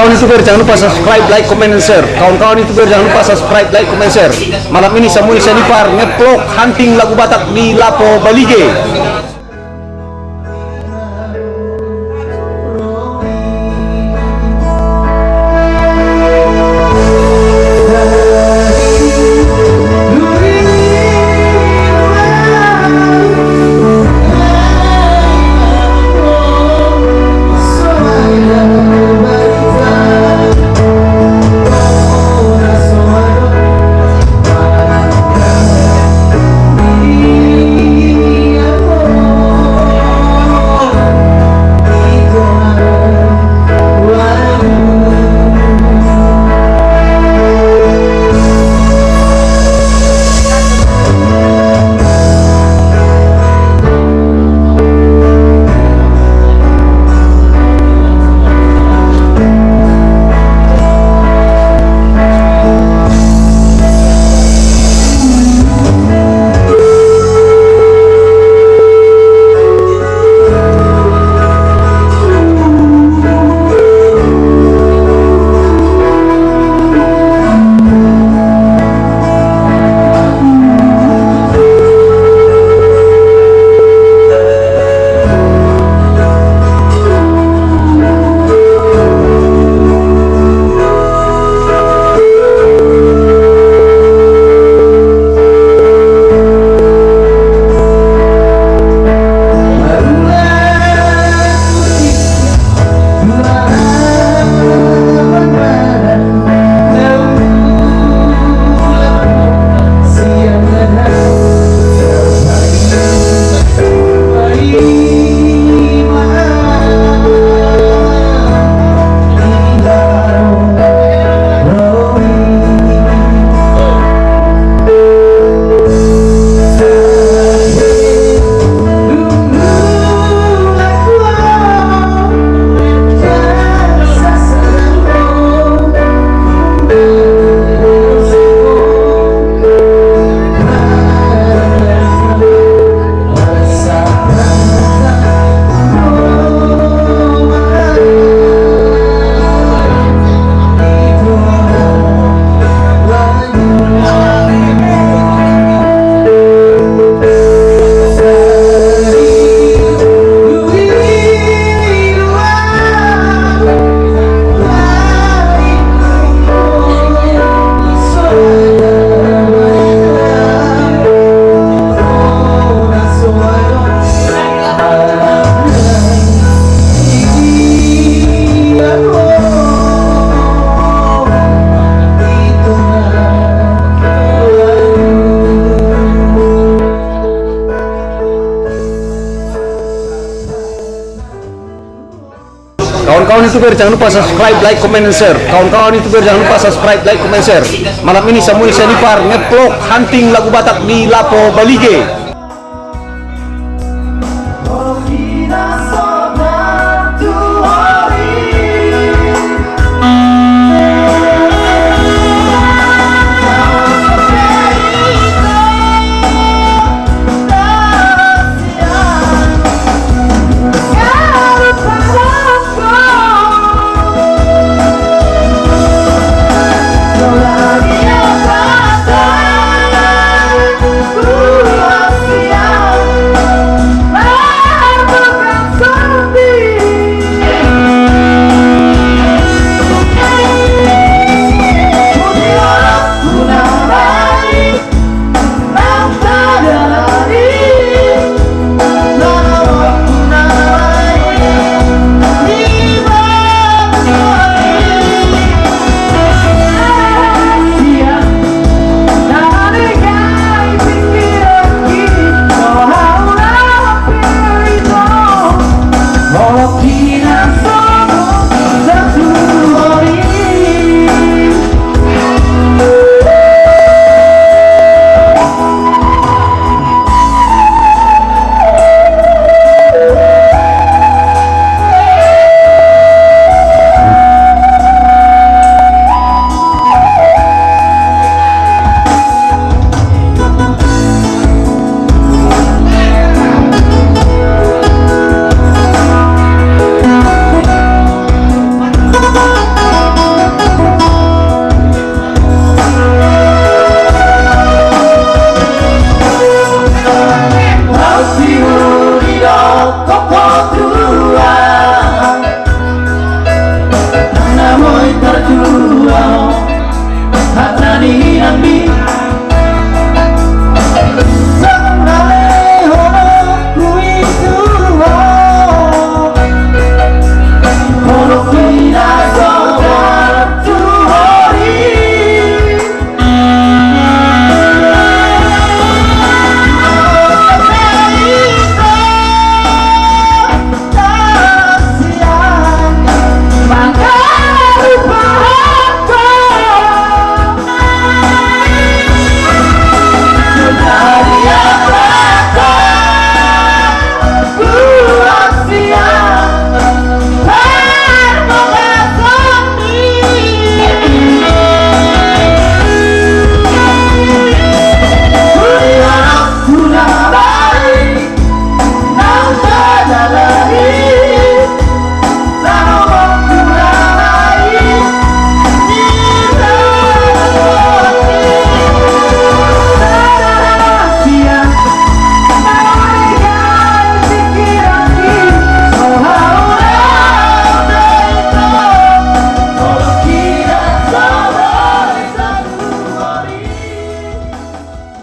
Kawan-kawan youtuber jangan lupa subscribe, like, comment, and share. Kawan-kawan youtuber jangan lupa subscribe, like, comment, share. Malam ini Samuel Senipar ngeplok hunting lagu Batak di Lapo Balige. Kawan-kawan youtuber jangan lupa subscribe, like, comment, and share. Kawan-kawan youtuber jangan lupa subscribe, like, comment, share. Malam ini Samuel Senipar ngeplok hunting lagu Batak di Lapo Balige.